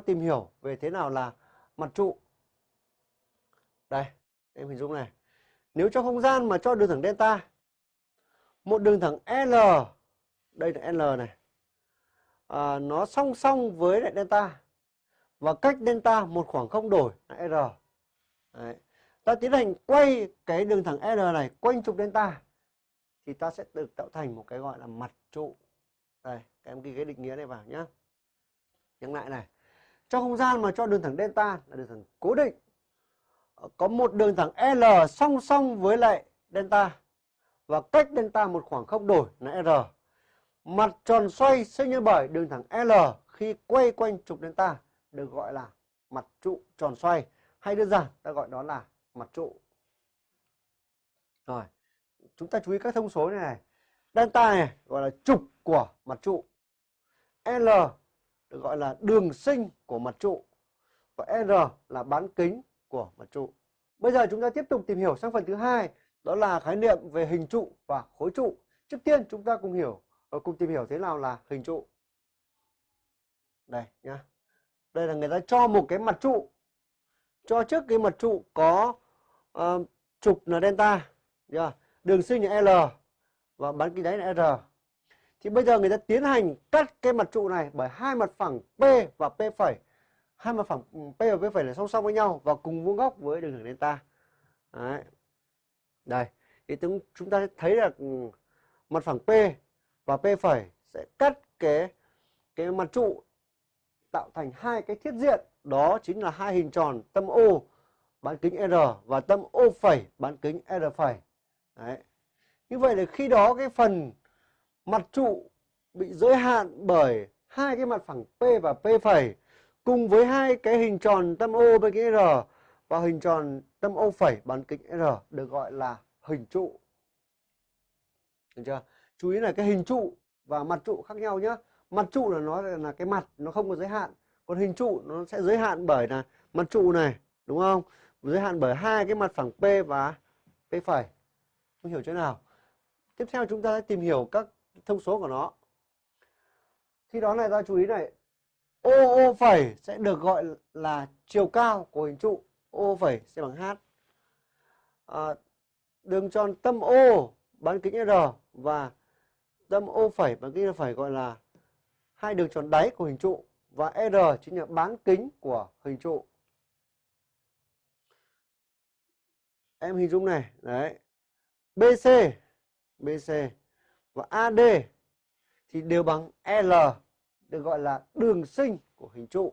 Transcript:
tìm hiểu về thế nào là mặt trụ. Đây, em hình dung này. Nếu trong không gian mà cho đường thẳng delta, một đường thẳng L, đây là L này, à, nó song song với lại delta và cách delta một khoảng không đổi là R. Đấy. Ta tiến hành quay cái đường thẳng R này quanh trục delta thì ta sẽ được tạo thành một cái gọi là mặt trụ. Đây, các em ghi cái định nghĩa này vào nhé. Nhắc lại này. Trong không gian mà cho đường thẳng delta là đường thẳng cố định. Ờ, có một đường thẳng L song song với lại delta và cách delta một khoảng không đổi là R. Mặt tròn xoay sinh nhân bởi đường thẳng L khi quay quanh trục delta được gọi là mặt trụ tròn xoay hay đơn giản ta gọi đó là mặt trụ. Rồi, chúng ta chú ý các thông số này này. Delta này gọi là trục của mặt trụ. L được gọi là đường sinh của mặt trụ. Và R là bán kính của mặt trụ. Bây giờ chúng ta tiếp tục tìm hiểu sang phần thứ hai, đó là khái niệm về hình trụ và khối trụ. Trước tiên chúng ta cùng hiểu ờ, cùng tìm hiểu thế nào là hình trụ. Đây nhá. Đây là người ta cho một cái mặt trụ. Cho trước cái mặt trụ có uh, trục là delta, yeah. đường sinh là L và bán kính đáy là R. Thì bây giờ người ta tiến hành cắt cái mặt trụ này bởi hai mặt phẳng P và P phẩy. Hai mặt phẳng ừ, P và P phẩy là song song với nhau và cùng vuông góc với đường thẳng delta. Đấy. Đây, thì chúng ta thấy là ừ, mặt phẳng P và P phẩy sẽ cắt cái cái mặt trụ tạo thành hai cái thiết diện, đó chính là hai hình tròn tâm O bán kính R và tâm O phẩy bán kính R phẩy. Đấy. Như vậy là khi đó cái phần mặt trụ bị giới hạn bởi hai cái mặt phẳng P và P phẩy cùng với hai cái hình tròn tâm O bán kính R và hình tròn tâm O phẩy bán kính R được gọi là hình trụ. Được chưa? Chú ý là cái hình trụ và mặt trụ khác nhau nhé. Mặt trụ là nó là cái mặt nó không có giới hạn. Còn hình trụ nó sẽ giới hạn bởi là mặt trụ này, đúng không? Giới hạn bởi hai cái mặt phẳng P và P phẩy. Không hiểu chỗ nào? Tiếp theo chúng ta sẽ tìm hiểu các thông số của nó. Khi đó này ta chú ý này, OO phẩy sẽ được gọi là chiều cao của hình trụ. O phẩy sẽ bằng H. À, đường tròn tâm O bán kính R và tâm O phẩy bán kính R phẩy gọi là hai đường tròn đáy của hình trụ và R chính là bán kính của hình trụ. Em hình dung này, đấy. BC, BC và AD thì đều bằng L được gọi là đường sinh của hình trụ.